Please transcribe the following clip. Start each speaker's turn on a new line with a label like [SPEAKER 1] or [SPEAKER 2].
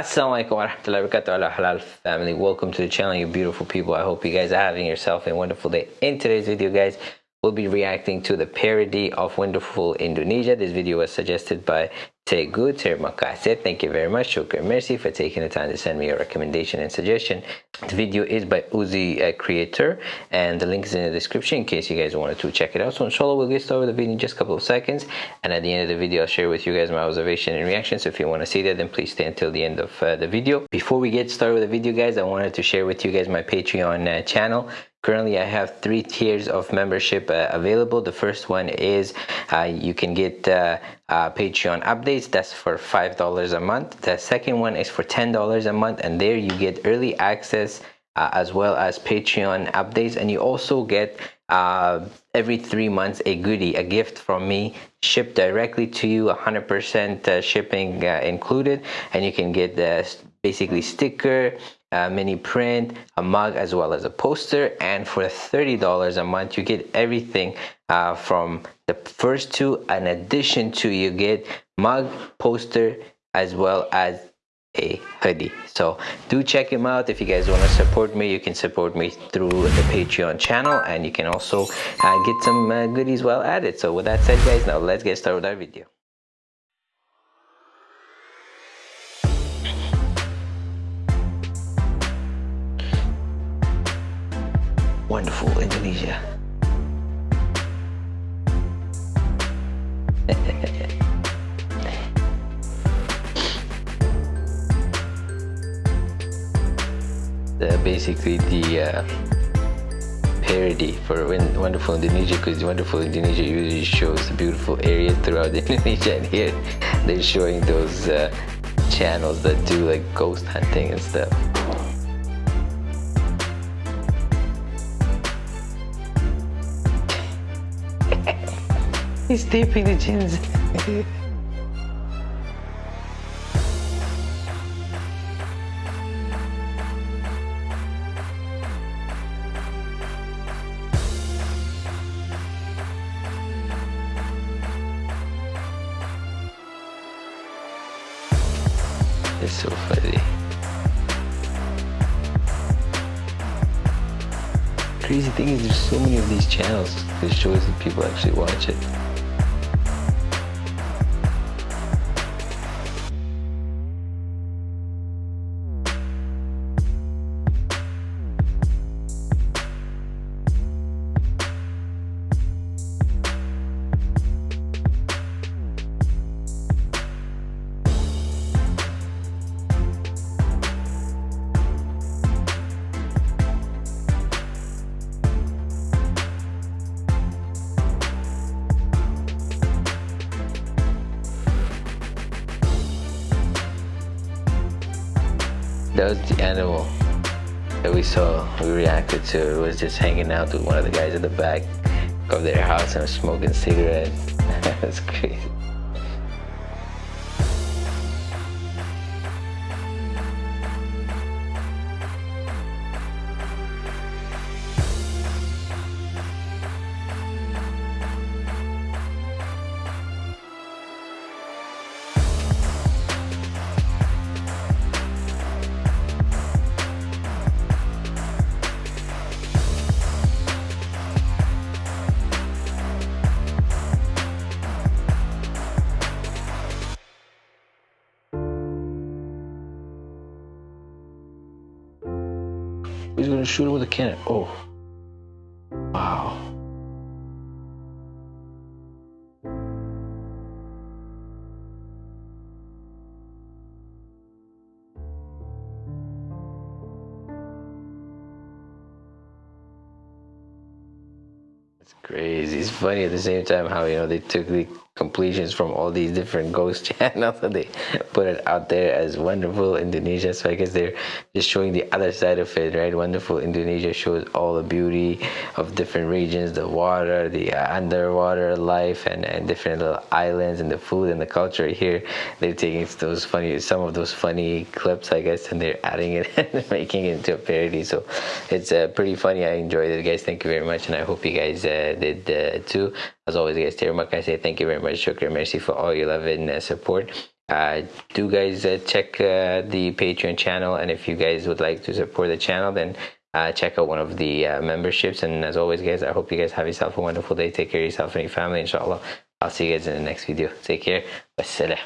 [SPEAKER 1] Assalamualaikum warahmatullahi wabarakatuh halal family. Welcome to the channel you beautiful people. I hope you guys are having yourself a wonderful day. In today's video guys we'll be reacting to the parody of Wonderful Indonesia. This video was suggested by Teguh Terima kasih. Thank you very much. Shukran Mercy for taking the time to send me a recommendation and suggestion. The video is by Uzi uh, Creator and the link is in the description in case you guys wanted to check it out. So inshallah we'll get started with the video in just a couple of seconds and at the end of the video I'll share with you guys my observation and reaction. So if you want to see that then please stay until the end of uh, the video. Before we get started with the video guys I wanted to share with you guys my Patreon uh, channel. Currently, I have three tiers of membership uh, available. The first one is uh, you can get uh, uh Patreon updates. That's for $5 a month. The second one is for $10 a month. And there you get early access uh, as well as Patreon updates. And you also get uh, every three months a goodie, a gift from me shipped directly to you, 100% shipping included. And you can get the basically sticker, a mini print, a mug, as well as a poster. And for $30 a month, you get everything uh, from the first two. In addition to, you get mug, poster, as well as a hoodie so do check him out if you guys want to support me you can support me through the patreon channel and you can also uh, get some uh, goodies while at it so with that said guys now let's get started with our video wonderful Indonesia. the, basically the uh, parody for Wonderful Indonesia because Wonderful Indonesia usually shows beautiful areas throughout Indonesia and here they're showing those uh, channels that do like ghost hunting and stuff. He's taping the chins. it's so funny. Crazy thing is there's so many of these channels that shows that people actually watch it. That was the animal that we saw, we reacted to. It was just hanging out with one of the guys at the back of their house and smoking cigarettes. That's crazy. He's gonna shoot him with a cannon. Oh. Wow. It's crazy. It's funny at the same time how, you know, they took the completions from all these different ghost channels and they put it out there as wonderful indonesia. So i guess they're just showing the other side of it right? Wonderful indonesia shows all the beauty of different regions the water the uh, underwater life and, and different little islands and the food and the culture here. They're taking those funny some of those funny clips i guess and they're adding it and making it into a parody. So it's uh, pretty funny. I enjoyed it guys. Thank you very much and i hope you guys uh, did uh, too as always guys terima kasih thank you very much. Shukran Mercy, for all your love and uh, support. Uh, do guys uh, check uh, the patreon channel and if you guys would like to support the channel then uh, check out one of the uh, memberships. And as always guys i hope you guys have yourself a wonderful day. Take care of yourself and your family inshallah. I'll see you guys in the next video. Take care. Wassalam